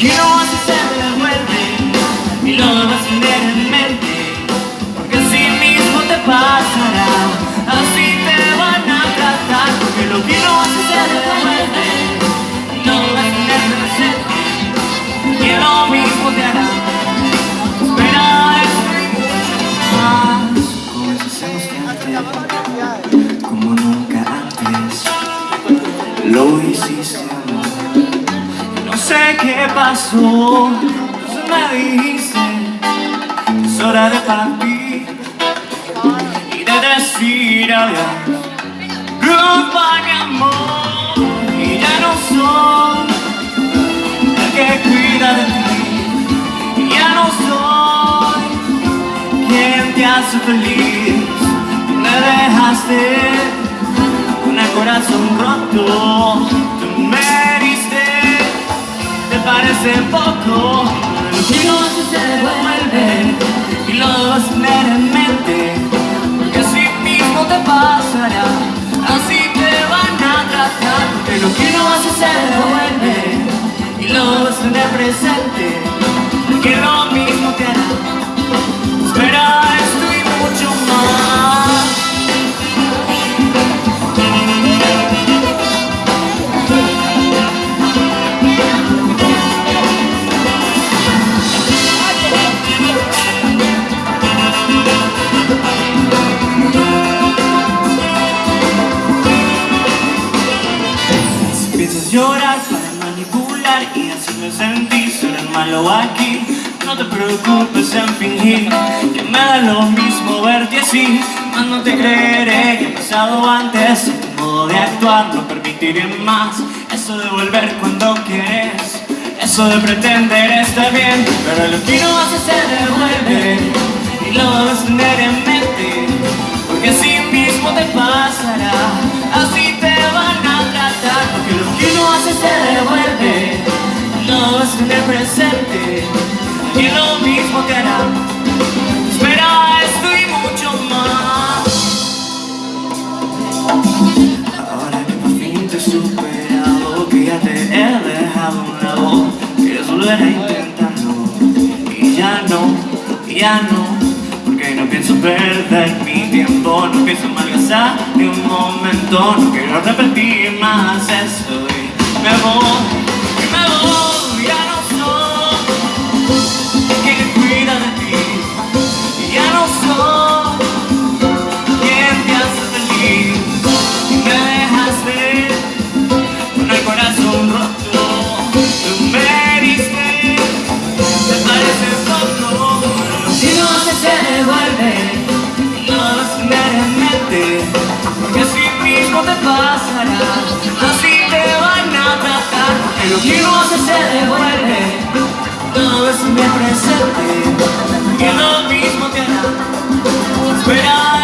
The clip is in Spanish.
que no hace se devuelve y lo vas a tener en mente porque así mismo te pasará así te van a tratar porque lo que no hace se devuelve y lo vas a tener presente y lo mismo te hará. Espera esto y mucho más como hacemos antes como nunca antes lo hiciste. no sé qué pasó, entonces me dijiste es hora de partir y de decir adiós. Goodbye, mi amor, y ya no soy el que cuida de ti, y ya no soy quien te hace feliz. Me dejaste con el corazón roto, parece poco hace se devuelve Y lo a tener en mente Porque así mismo te pasará Así te van a tratar Porque que no hace se devuelve Y lo a tener presente A llorar para manipular y hacerme sentir ser el malo aquí. No te preocupes en fingir que me da lo mismo verte así. Más no te creeré que ha pasado antes Tu modo de actuar no permitiré más Eso de volver cuando quieres Eso de pretender estar bien Pero lo que no hace se devuelve Y lo vas a tener en mente Porque así mismo te pasará presente Y lo mismo te hará. Espera esto y mucho más. Ahora que por fin te he superado Que ya te he dejado un lado Quieres volver a intentarlo Y ya no, ya no porque no pienso perder mi tiempo No pienso malgastar ni un momento No quiero repetir más esto Y me voy, poco Si no hace se devuelve lo a tener en mente Porque así mismo te We're on.